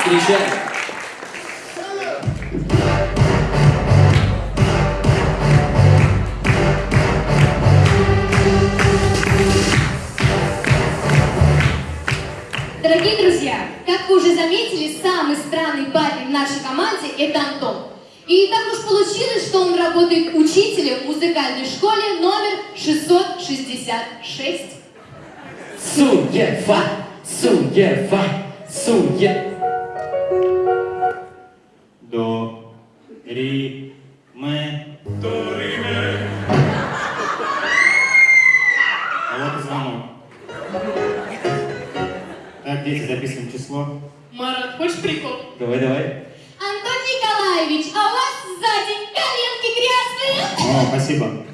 Встречаем! Дорогие друзья, как вы уже заметили, самый странный парень в нашей команде – это Антон. И так уж получилось, что он работает учителем в музыкальной школе номер 666. Суефа, суефа, суефа. Так, дети, записываем число. Марат, хочешь прикол? Давай, давай. Антон Николаевич, а у вас сзади коленки грязные? О, спасибо.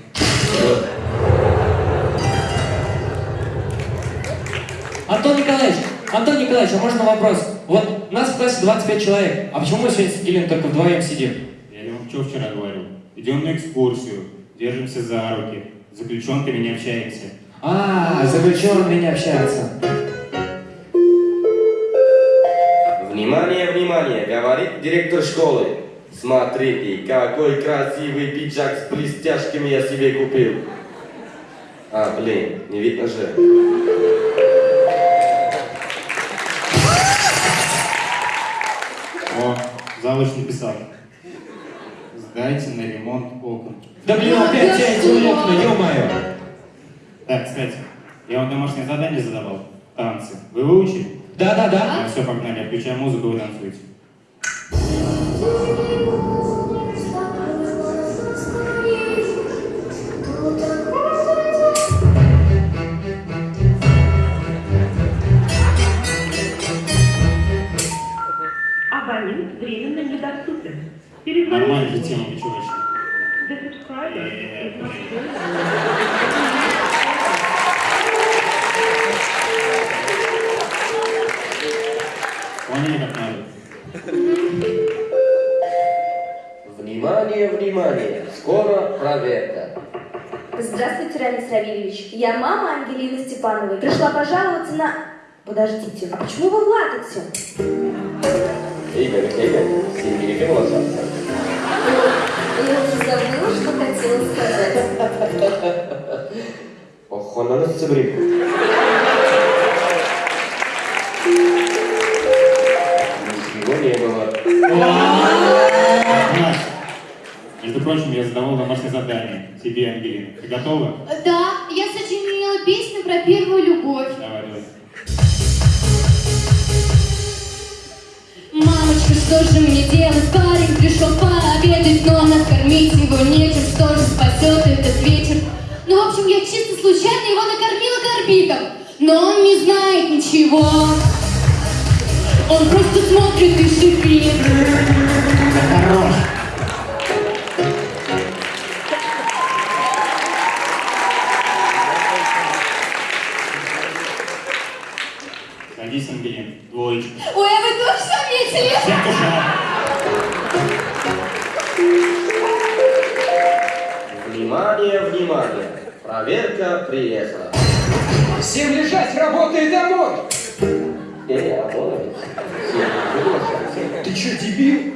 Антон Николаевич, Антон Николаевич, а можно вопрос? Вот нас в классе 25 человек, а почему мы сегодня с Ангелиной только вдвоем сидим? Я вам что вчера говорил? Идем на экскурсию, держимся за руки, с заключенками не общаемся. А, заключенные не общаются. Внимание, внимание, говорит директор школы. Смотрите, какой красивый пиджак с блестяшками я себе купил. А, блин, не видно же. О, завуч написал. Сдайте на ремонт окон. Да блин, опять эти окна, ё-моё. Так, кстати, я вам домашнее задание задавал. Танцы. Вы выучили? Да, да, да. Ну, все, погнали. Я включаю музыку, вы танцуете. Абонент временно недоступен. Перезвоните. Нормально же тема, вы вышли? The subscriber is not Здравствуйте, Рамис Равильевич. Я мама Ангелины Степановой. Пришла пожаловаться на... Подождите, а почему вы в латексе? Игорь, Игорь, синий приглашался. Я уже забыла, что хотела сказать. Ох, он на нас прочим, я задавал домашнее задание тебе, Ангелина. Ты готова? Да, я сочинила песню про первую любовь. Давай, давай. Мамочка, что же мне делать? Парень пришел пообедать, но накормить его нечем. Что же спасет этот вечер? Ну, в общем, я чисто случайно его накормила горбиком. Но он не знает ничего. Он просто смотрит и шипит. Хорош. Проверка приехала. Всем лежать, работай домой! Приглашался. Ты чё, дебил?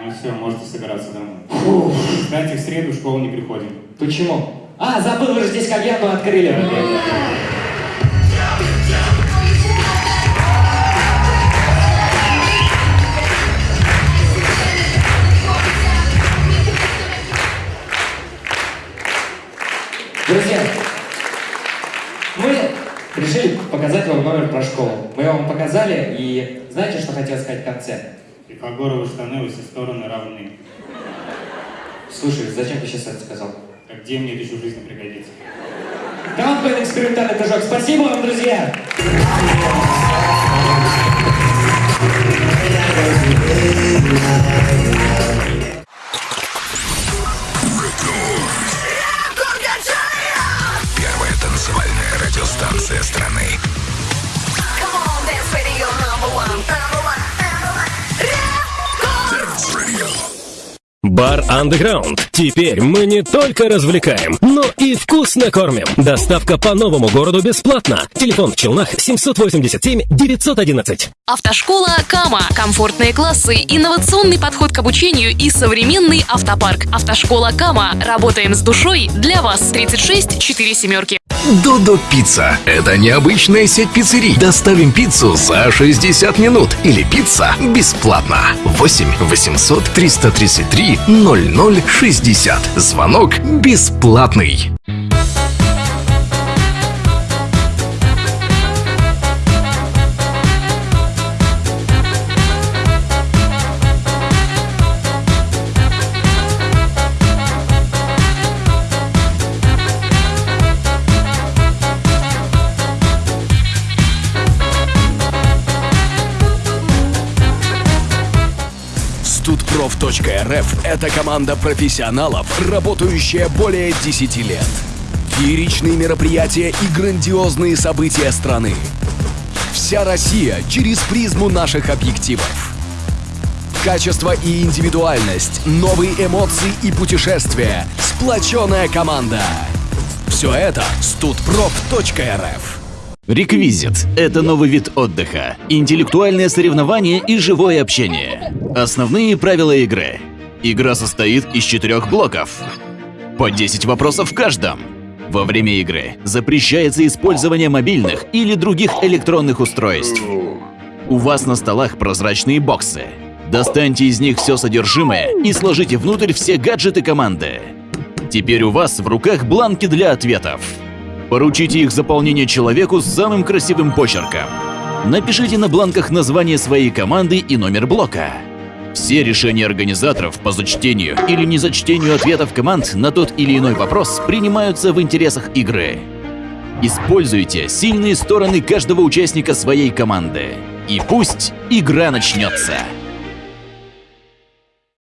Ну все, можете собираться домой. Кстати, в среду в школу не приходим. Почему? А, забыл, вы же здесь кальянную открыли. Про школу. Мы вам показали, и знаете, что хотел сказать в конце? Пифагоровы штаны во все стороны равны. Слушай, зачем ты сейчас это сказал? Так где мне это еще в жизни пригодится? Командный экспериментальный прыжок. Спасибо вам, друзья! Первая Underground. Теперь мы не только развлекаем, но и вкусно кормим. Доставка по новому городу бесплатно. Телефон в Челнах 787 911. Автошкола Кама. Комфортные классы, инновационный подход к обучению и современный автопарк. Автошкола Кама. Работаем с душой для вас. 36 4 семерки. Додо Пицца. Это необычная сеть пиццерий. Доставим пиццу за 60 минут. Или пицца бесплатно. 8 800 333 0060. Звонок бесплатный. Студпроф.рф – это команда профессионалов, работающая более 10 лет. Фееричные мероприятия и грандиозные события страны. Вся Россия через призму наших объективов. Качество и индивидуальность, новые эмоции и путешествия, сплоченная команда. Все это студпроф.рф. Реквизит – это новый вид отдыха, интеллектуальное соревнование и живое общение. Основные правила игры. Игра состоит из четырех блоков. По 10 вопросов в каждом. Во время игры запрещается использование мобильных или других электронных устройств. У вас на столах прозрачные боксы. Достаньте из них все содержимое и сложите внутрь все гаджеты команды. Теперь у вас в руках бланки для ответов. Поручите их заполнение человеку с самым красивым почерком. Напишите на бланках название своей команды и номер блока. Все решения организаторов по зачтению или незачтению ответов команд на тот или иной вопрос принимаются в интересах игры. Используйте сильные стороны каждого участника своей команды. И пусть игра начнется.